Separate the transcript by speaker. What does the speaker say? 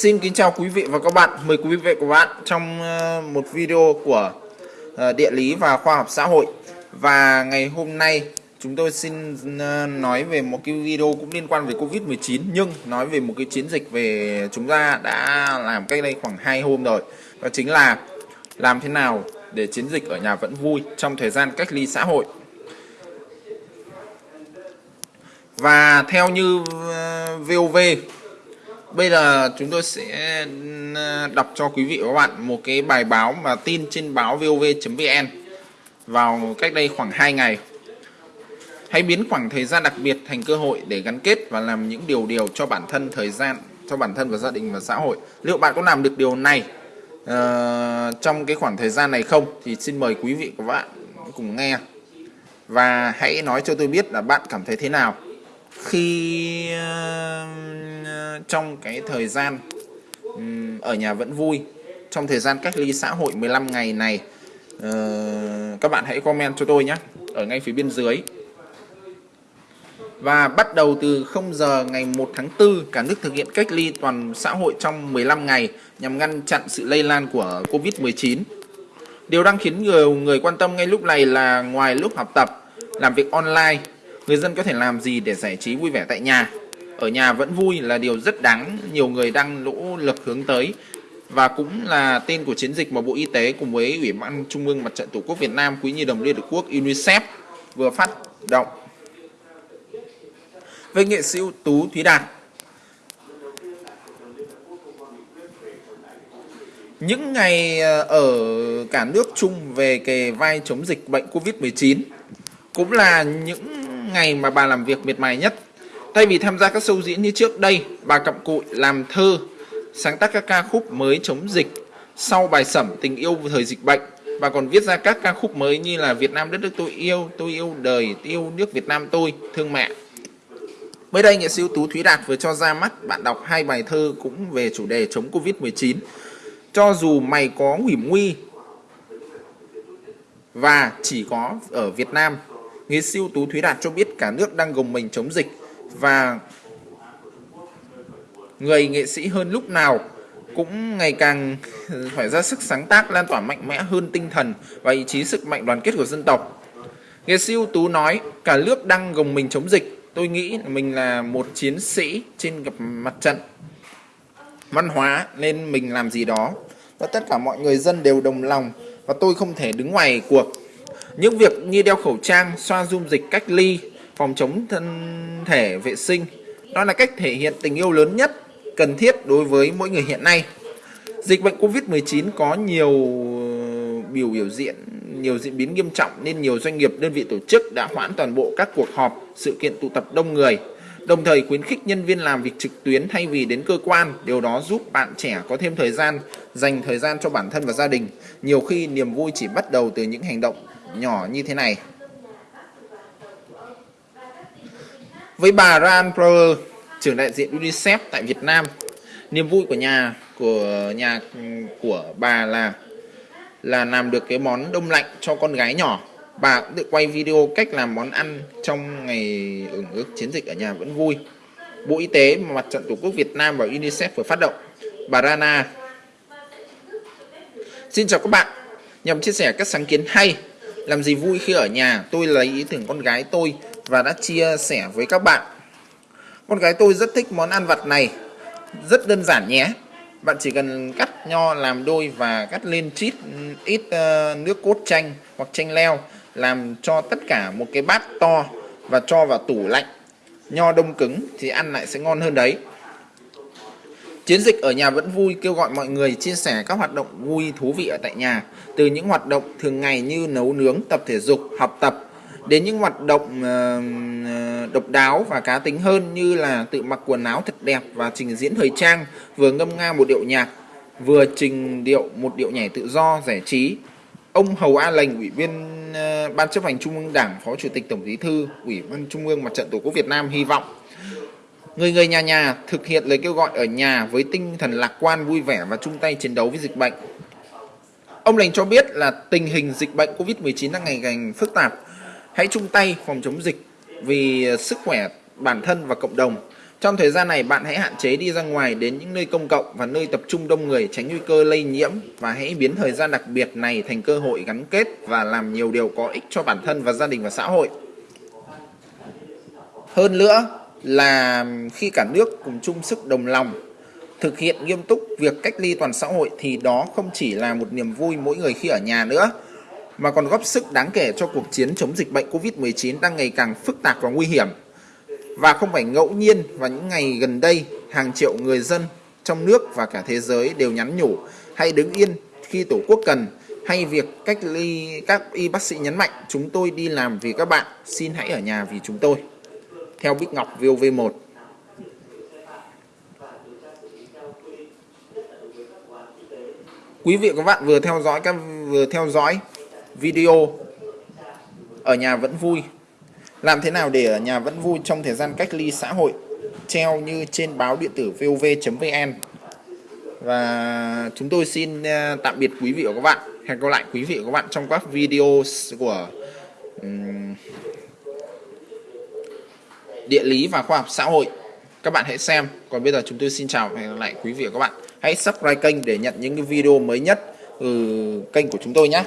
Speaker 1: Xin kính chào quý vị và các bạn. Mời quý vị và các bạn trong ờ, một video của ờ, địa lý và khoa học xã hội. Và ngày hôm nay, chúng tôi xin ờ, nói về một cái video cũng liên quan về Covid-19 nhưng nói về một cái chiến dịch về chúng ta đã làm cách đây khoảng 2 hôm rồi. Đó chính là làm thế nào để chiến dịch ở nhà vẫn vui trong thời gian cách ly xã hội. Và theo như VOV Bây giờ chúng tôi sẽ ừ, đọc cho quý vị và các bạn một cái bài báo mà tin trên báo vov.vn vào cách đây khoảng 2 ngày. Hãy biến khoảng thời gian đặc biệt thành cơ hội để gắn kết và làm những điều điều cho bản thân thời gian cho bản thân và gia đình và xã hội. Liệu bạn có làm được điều này uh, trong cái khoảng thời gian này không? Thì xin mời quý vị và các bạn cùng nghe và hãy nói cho tôi biết là bạn cảm thấy thế nào khi uh, trong cái thời gian um, ở nhà vẫn vui trong thời gian cách ly xã hội 15 ngày này uh, các bạn hãy comment cho tôi nhé ở ngay phía bên dưới. Và bắt đầu từ 0 giờ ngày 1 tháng 4 cả nước thực hiện cách ly toàn xã hội trong 15 ngày nhằm ngăn chặn sự lây lan của Covid-19 Điều đang khiến nhiều người quan tâm ngay lúc này là ngoài lúc học tập, làm việc online người dân có thể làm gì để giải trí vui vẻ tại nhà. Ở nhà vẫn vui là điều rất đáng nhiều người đang nỗ lực hướng tới và cũng là tên của chiến dịch mà Bộ Y tế cùng với Ủy ban Trung ương Mặt trận Tổ quốc Việt Nam, Quỹ Nhi đồng Liên Hợp Quốc UNICEF vừa phát động. Với nghệ sĩ ưu tú Thúy Đạt, những ngày ờ, ở cả nước chung về cái vai chống dịch bệnh Covid-19 cũng là những ngày mà bà làm việc miệt mài nhất. Thay vì tham gia các show diễn như trước đây, bà cặm cụi làm thơ, sáng tác các ca khúc mới chống dịch. Sau bài sẩm tình yêu thời dịch bệnh, bà còn viết ra các ca khúc mới như là Việt Nam đất nước tôi yêu, tôi yêu đời, yêu nước Việt Nam tôi, thương mẹ. Mới đây, nghệ sĩ ưu tú Thúy Đạt vừa cho ra mắt bạn đọc hai bài thơ cũng về chủ đề chống Covid-19. Cho dù mày có nguy nguy và chỉ có ở Việt Nam nghệ sĩ ưu tú Thúy Đạt cho biết cả nước đang gồng mình chống dịch và người nghệ sĩ hơn lúc nào cũng ngày càng phải ra sức sáng tác, lan tỏa mạnh mẽ hơn tinh thần và ý chí sức mạnh đoàn kết của dân tộc. Nghệ sĩ ưu tú nói, cả nước đang gồng mình chống dịch. Tôi nghĩ mình là một chiến sĩ trên gặp mặt trận văn hóa nên mình làm gì đó và tất cả mọi người dân đều đồng lòng và tôi không thể đứng ngoài cuộc những việc như đeo khẩu trang, xoa dung dịch cách ly, phòng chống thân thể vệ sinh, đó là cách thể hiện tình yêu lớn nhất cần thiết đối với mỗi người hiện nay. Dịch bệnh Covid-19 có nhiều ờ, biểu biểu diễn, nhiều diễn biến nghiêm trọng nên nhiều doanh nghiệp, đơn vị tổ chức đã hoãn toàn bộ các cuộc họp, sự kiện tụ tập đông người, đồng thời khuyến khích nhân viên làm việc trực tuyến thay vì đến cơ quan. Điều đó giúp bạn trẻ có thêm thời gian, dành thời gian cho bản thân và gia đình. Nhiều khi niềm vui chỉ bắt đầu từ những hành động nhỏ như thế này. Với bà Ran Prower, trưởng đại diện UNICEF tại Việt Nam, niềm vui của nhà của nhà của bà là là làm được cái món đông lạnh cho con gái nhỏ. Bà cũng tự quay video cách làm món ăn trong ngày ứng ước chiến dịch ở nhà vẫn vui. Bộ Y tế, Mặt trận Tổ quốc Việt Nam và UNICEF vừa phát động. Bà Rana Xin chào các bạn. Nhằm chia sẻ các sáng kiến hay làm gì vui khi ở nhà, tôi lấy ý tưởng con gái tôi và đã chia sẻ với các bạn. Con gái tôi rất thích món ăn vặt này, rất đơn giản nhé. Bạn chỉ cần cắt nho làm đôi và cắt lên chít ít uh, nước cốt chanh hoặc chanh leo làm cho tất cả một cái bát to và cho vào tủ lạnh. Nho đông cứng thì ăn lại sẽ ngon hơn đấy. Chiến dịch ở nhà vẫn vui kêu gọi mọi người chia sẻ các hoạt động vui thú vị ở tại nhà, từ những hoạt động thường ngày như nấu nướng, tập thể dục, học tập đến những hoạt động uh, độc đáo và cá tính hơn như là tự mặc quần áo thật đẹp và trình diễn thời trang, vừa ngâm nga một điệu nhạc, vừa trình điệu một điệu nhảy tự do giải trí. Ông Hầu A Lành, Ủy viên uh, Ban chấp hành Trung ương Đảng, Phó Chủ tịch Tổng Bí thư, Ủy ban Trung ương Mặt trận Tổ quốc Việt Nam hy vọng Người người nhà nhà thực hiện lời kêu gọi ở nhà với tinh thần lạc quan, vui vẻ và chung tay chiến đấu với dịch bệnh. Ông Lành cho biết là tình hình dịch bệnh COVID-19 đang ngày càng phức tạp. Hãy chung tay phòng chống dịch vì sức khỏe bản thân và cộng đồng. Trong thời gian này bạn hãy hạn chế đi ra ngoài đến những nơi công cộng và nơi tập trung đông người tránh nguy cơ lây nhiễm và hãy biến thời gian đặc biệt này thành cơ hội gắn kết và làm nhiều điều có ích cho bản thân và gia đình và xã hội. Hơn nữa là khi cả nước cùng chung sức đồng lòng thực hiện nghiêm túc việc cách ly toàn xã hội thì đó không chỉ là một niềm vui mỗi người khi ở nhà nữa mà còn góp sức đáng kể cho cuộc chiến chống dịch bệnh Covid-19 đang ngày càng phức tạp và nguy hiểm. Và không phải ngẫu nhiên vào những ngày gần đây, hàng triệu người dân trong nước và cả thế giới đều nhắn nhủ hãy đứng yên khi Tổ quốc cần hay việc cách ly các y bác sĩ nhấn mạnh chúng tôi đi làm vì các bạn, xin hãy ở nhà vì chúng tôi. Theo Bích Ngọc VOV1 Quý vị và các bạn vừa theo dõi các vừa theo dõi video ở nhà vẫn vui. Làm thế nào để ở nhà vẫn vui trong thời gian cách ly xã hội? Treo như trên báo điện tử vov.vn và chúng tôi xin ờ, tạm biệt quý vị và các bạn. Hẹn gặp lại quý vị và các bạn trong các video của um, địa lý và khoa học xã hội. Các bạn hãy xem. Còn bây giờ chúng tôi xin chào và hẹn gặp lại quý vị và các bạn. Hãy subscribe kênh để nhận những cái video mới nhất từ kênh của chúng tôi nhé.